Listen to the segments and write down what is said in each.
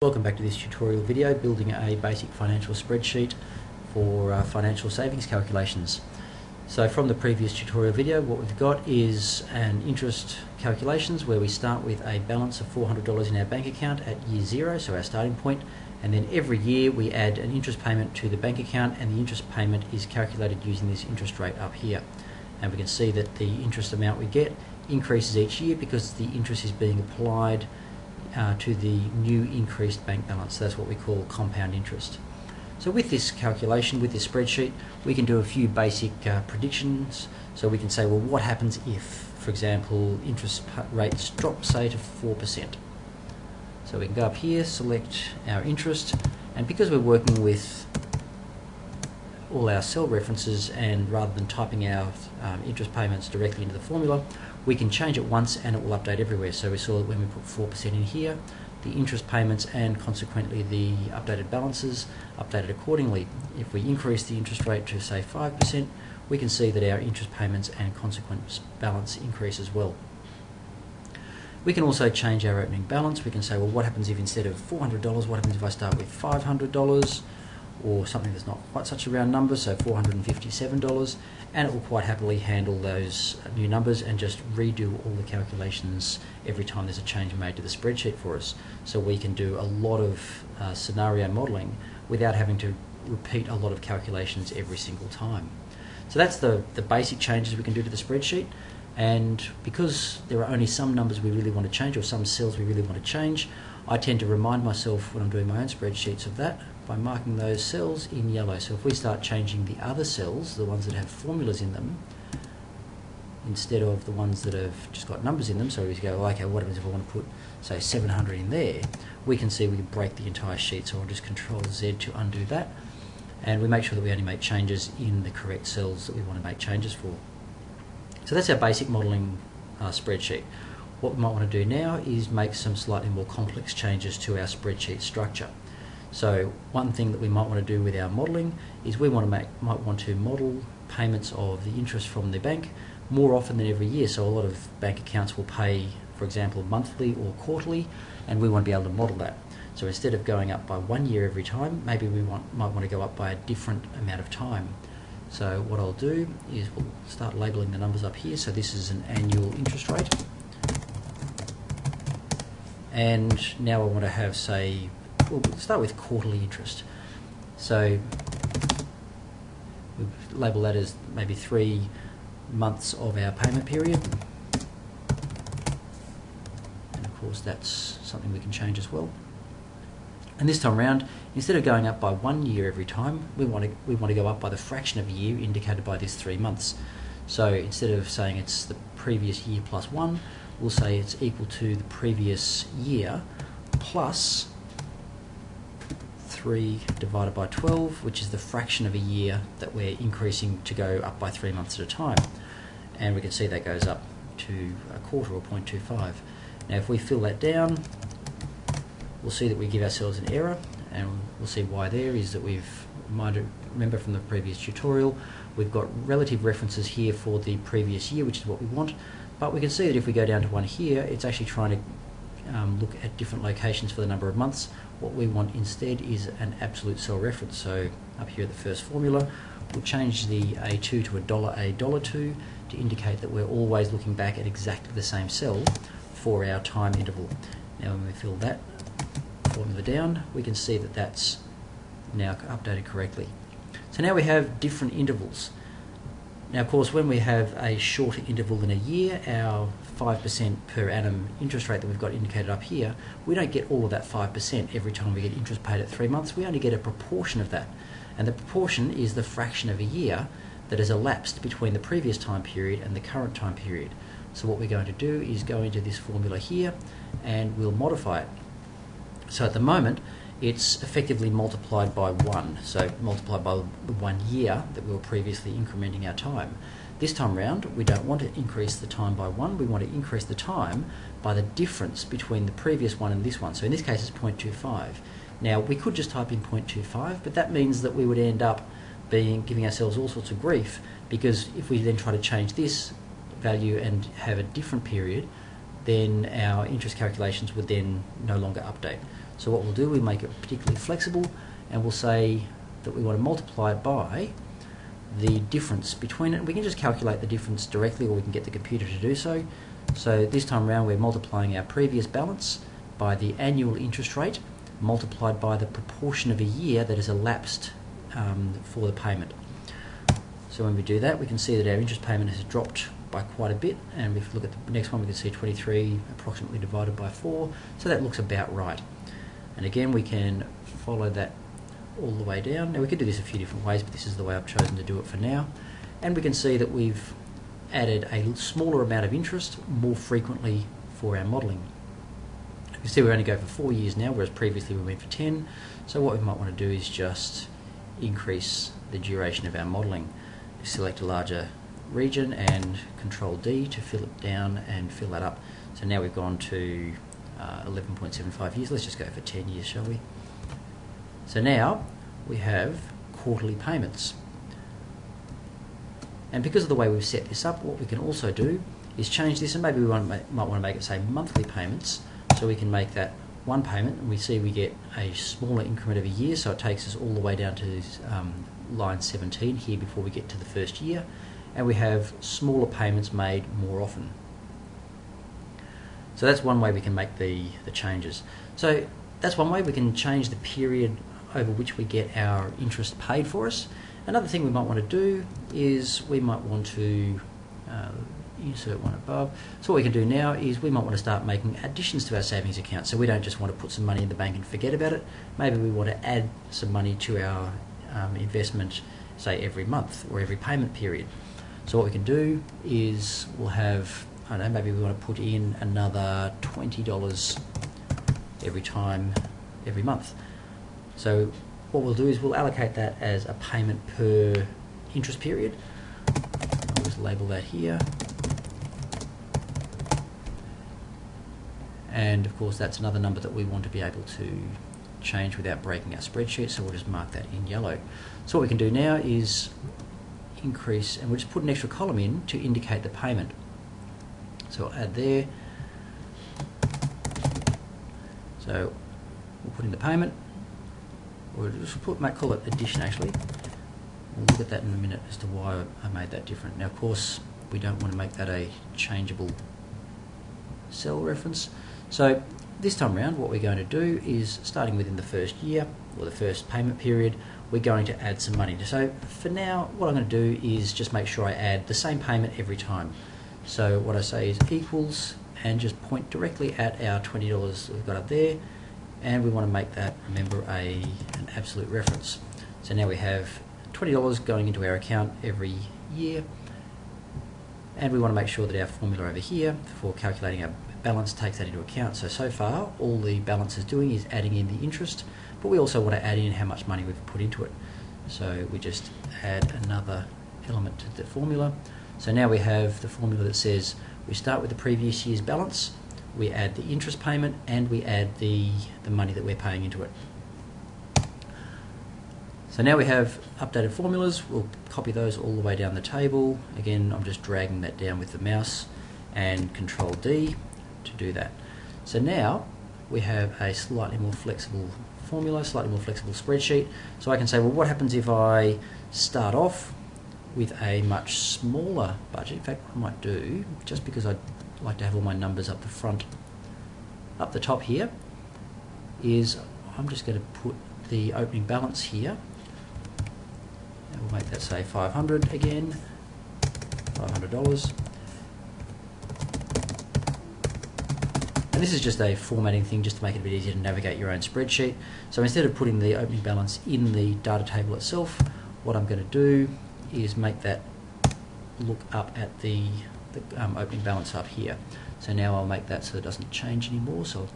Welcome back to this tutorial video building a basic financial spreadsheet for uh, financial savings calculations. So from the previous tutorial video what we've got is an interest calculations where we start with a balance of $400 in our bank account at year zero, so our starting point, and then every year we add an interest payment to the bank account and the interest payment is calculated using this interest rate up here. And we can see that the interest amount we get increases each year because the interest is being applied uh, to the new increased bank balance. That's what we call compound interest. So with this calculation, with this spreadsheet, we can do a few basic uh, predictions. So we can say, well, what happens if, for example, interest rates drop, say, to 4%? So we can go up here, select our interest, and because we're working with all our cell references and rather than typing our um, interest payments directly into the formula, we can change it once and it will update everywhere. So we saw that when we put 4% in here, the interest payments and consequently the updated balances updated accordingly. If we increase the interest rate to say 5%, we can see that our interest payments and consequent balance increase as well. We can also change our opening balance. We can say, well, what happens if instead of $400, what happens if I start with $500? Or something that's not quite such a round number, so $457, and it will quite happily handle those new numbers and just redo all the calculations every time there's a change made to the spreadsheet for us. So we can do a lot of uh, scenario modelling without having to repeat a lot of calculations every single time. So that's the, the basic changes we can do to the spreadsheet. And because there are only some numbers we really want to change or some cells we really want to change, I tend to remind myself when I'm doing my own spreadsheets of that by marking those cells in yellow. So if we start changing the other cells, the ones that have formulas in them, instead of the ones that have just got numbers in them, so we go, okay, what happens if I want to put, say, 700 in there, we can see we can break the entire sheet, so I'll just Control Z to undo that, and we make sure that we only make changes in the correct cells that we want to make changes for. So that's our basic modelling uh, spreadsheet. What we might want to do now is make some slightly more complex changes to our spreadsheet structure. So one thing that we might want to do with our modelling is we want to make, might want to model payments of the interest from the bank more often than every year. So a lot of bank accounts will pay, for example, monthly or quarterly, and we want to be able to model that. So instead of going up by one year every time, maybe we want, might want to go up by a different amount of time. So what I'll do is we'll start labelling the numbers up here. So this is an annual interest rate. And now I want to have, say, we'll start with quarterly interest. So we label that as maybe three months of our payment period. And of course that's something we can change as well. And this time around, instead of going up by one year every time, we want to we want to go up by the fraction of a year indicated by this three months. So instead of saying it's the previous year plus one, we'll say it's equal to the previous year plus 3 divided by 12, which is the fraction of a year that we're increasing to go up by 3 months at a time. And we can see that goes up to a quarter or 0.25. Now if we fill that down, we'll see that we give ourselves an error, and we'll see why there is that we've, remember from the previous tutorial, we've got relative references here for the previous year, which is what we want, but we can see that if we go down to one here, it's actually trying to um, look at different locations for the number of months. What we want instead is an absolute cell reference. So up here the first formula, we'll change the A2 to a dollar A dollar 2 to indicate that we're always looking back at exactly the same cell for our time interval. Now when we fill that formula down, we can see that that's now updated correctly. So now we have different intervals. Now, of course, when we have a shorter interval than a year, our 5% per annum interest rate that we've got indicated up here, we don't get all of that 5% every time we get interest paid at three months. We only get a proportion of that. And the proportion is the fraction of a year that has elapsed between the previous time period and the current time period. So what we're going to do is go into this formula here and we'll modify it. So at the moment, it's effectively multiplied by 1, so multiplied by the one year that we were previously incrementing our time. This time round, we don't want to increase the time by 1, we want to increase the time by the difference between the previous one and this one. So in this case, it's 0.25. Now, we could just type in 0.25, but that means that we would end up being giving ourselves all sorts of grief because if we then try to change this value and have a different period, then our interest calculations would then no longer update. So what we'll do, we make it particularly flexible and we'll say that we want to multiply it by the difference between it. We can just calculate the difference directly or we can get the computer to do so. So this time around we're multiplying our previous balance by the annual interest rate multiplied by the proportion of a year that has elapsed um, for the payment. So when we do that we can see that our interest payment has dropped by quite a bit and if we look at the next one we can see 23 approximately divided by 4 so that looks about right and again we can follow that all the way down. Now we could do this a few different ways but this is the way I've chosen to do it for now. And we can see that we've added a smaller amount of interest more frequently for our modelling. You see we only go for four years now whereas previously we went for 10 so what we might want to do is just increase the duration of our modelling. Select a larger region and control D to fill it down and fill that up. So now we've gone to uh, 11.75 years. Let's just go for 10 years, shall we? So now we have quarterly payments. And because of the way we've set this up, what we can also do is change this, and maybe we want make, might want to make it say monthly payments, so we can make that one payment, and we see we get a smaller increment of a year, so it takes us all the way down to um, line 17 here before we get to the first year and we have smaller payments made more often. So that's one way we can make the, the changes. So that's one way we can change the period over which we get our interest paid for us. Another thing we might want to do is we might want to uh, insert one above. So what we can do now is we might want to start making additions to our savings account. So we don't just want to put some money in the bank and forget about it. Maybe we want to add some money to our um, investment, say every month or every payment period. So what we can do is we'll have, I don't know, maybe we want to put in another $20 every time, every month. So what we'll do is we'll allocate that as a payment per interest period. I'll just label that here. And of course that's another number that we want to be able to change without breaking our spreadsheet, so we'll just mark that in yellow. So what we can do now is increase, and we'll just put an extra column in to indicate the payment. So I'll add there. So we'll put in the payment, We'll just put, might call it addition actually. We'll look at that in a minute as to why I made that different. Now of course we don't want to make that a changeable cell reference. So this time around what we're going to do is starting within the first year or the first payment period we're going to add some money. So for now, what I'm going to do is just make sure I add the same payment every time. So what I say is equals and just point directly at our $20 we've got up there and we want to make that, remember, a an absolute reference. So now we have $20 going into our account every year and we want to make sure that our formula over here for calculating our balance takes that into account. So, so far all the balance is doing is adding in the interest but we also want to add in how much money we've put into it. So we just add another element to the formula. So now we have the formula that says we start with the previous year's balance, we add the interest payment, and we add the, the money that we're paying into it. So now we have updated formulas, we'll copy those all the way down the table. Again, I'm just dragging that down with the mouse and Control D to do that. So now we have a slightly more flexible formula, slightly more flexible spreadsheet. So I can say, well, what happens if I start off with a much smaller budget? In fact, I might do, just because I like to have all my numbers up the front, up the top here, is I'm just going to put the opening balance here. And we'll make that say 500 again, $500. And this is just a formatting thing just to make it a bit easier to navigate your own spreadsheet. So instead of putting the opening balance in the data table itself, what I'm going to do is make that look up at the, the um, opening balance up here. So now I'll make that so it doesn't change anymore. So I'll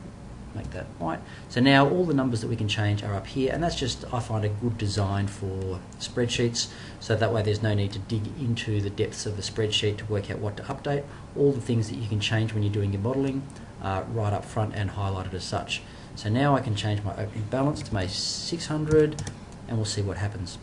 make that white. So now all the numbers that we can change are up here and that's just I find a good design for spreadsheets so that way there's no need to dig into the depths of the spreadsheet to work out what to update. All the things that you can change when you're doing your modelling uh, right up front and highlighted as such. So now I can change my opening balance to my 600 and we'll see what happens.